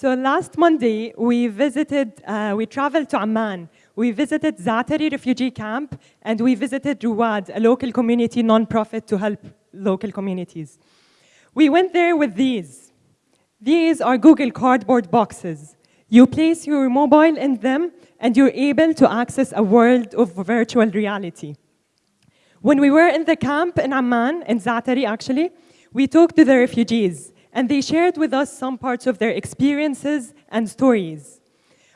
So last Monday, we visited, uh, we traveled to Amman. We visited Zaatari refugee camp, and we visited Ruwad, a local community nonprofit to help local communities. We went there with these. These are Google Cardboard boxes. You place your mobile in them, and you're able to access a world of virtual reality. When we were in the camp in Amman, in Zaatari actually, we talked to the refugees, and they shared with us some parts of their experiences and stories.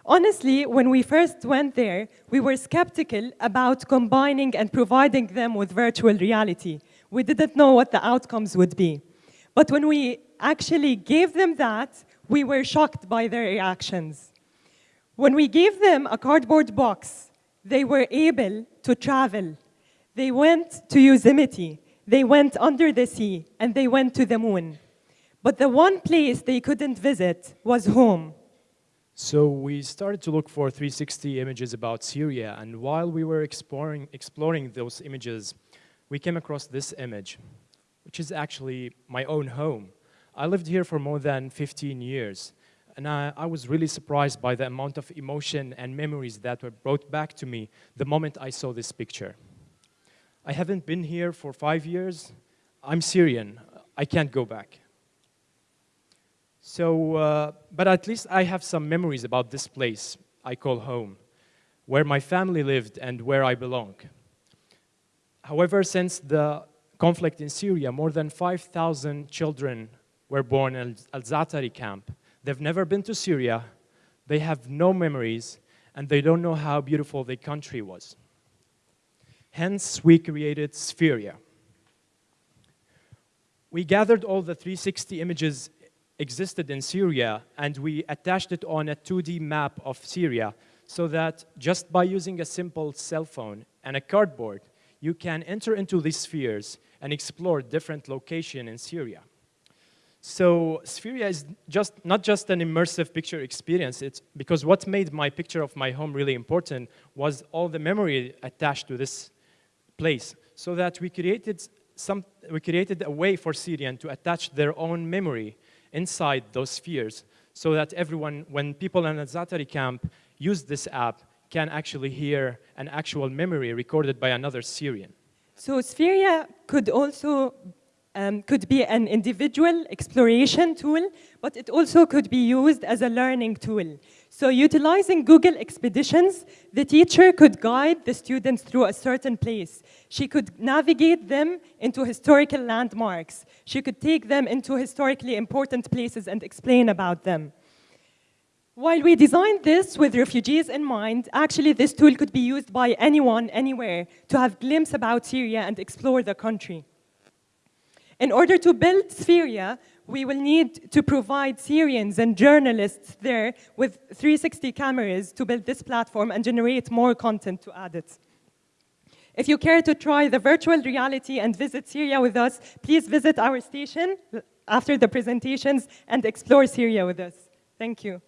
Honestly, when we first went there, we were skeptical about combining and providing them with virtual reality. We didn't know what the outcomes would be. But when we actually gave them that, we were shocked by their reactions. When we gave them a cardboard box, they were able to travel. They went to Yosemite, they went under the sea, and they went to the moon. But the one place they couldn't visit was home. So we started to look for 360 images about Syria, and while we were exploring, exploring those images, we came across this image, which is actually my own home. I lived here for more than 15 years, and I, I, was really surprised by the amount of emotion and memories that were brought back to me the moment I saw this picture. I haven't been here for five years. I'm Syrian. I can't go back. So, uh, but at least I have some memories about this place I call home, where my family lived and where I belong. However, since the conflict in Syria, more than 5,000 children were born in Al-Zaatari camp. They've never been to Syria, they have no memories, and they don't know how beautiful the country was. Hence, we created Spheria. We gathered all the 360 images existed in Syria and we attached it on a 2D map of Syria so that just by using a simple cell phone and a cardboard, you can enter into these spheres and explore different locations in Syria. So Spheria is just not just an immersive picture experience, it's because what made my picture of my home really important was all the memory attached to this place so that we created some we created a way for Syrian to attach their own memory inside those spheres so that everyone, when people in a Zaatari camp use this app, can actually hear an actual memory recorded by another Syrian. So Spheria could also um, could be an individual exploration tool, but it also could be used as a learning tool. So utilizing Google Expeditions, the teacher could guide the students through a certain place. She could navigate them into historical landmarks. She could take them into historically important places and explain about them. While we designed this with refugees in mind, actually this tool could be used by anyone, anywhere, to have glimpse about Syria and explore the country. In order to build Spheria, we will need to provide Syrians and journalists there with 360 cameras to build this platform and generate more content to add it. If you care to try the virtual reality and visit Syria with us, please visit our station after the presentations and explore Syria with us. Thank you.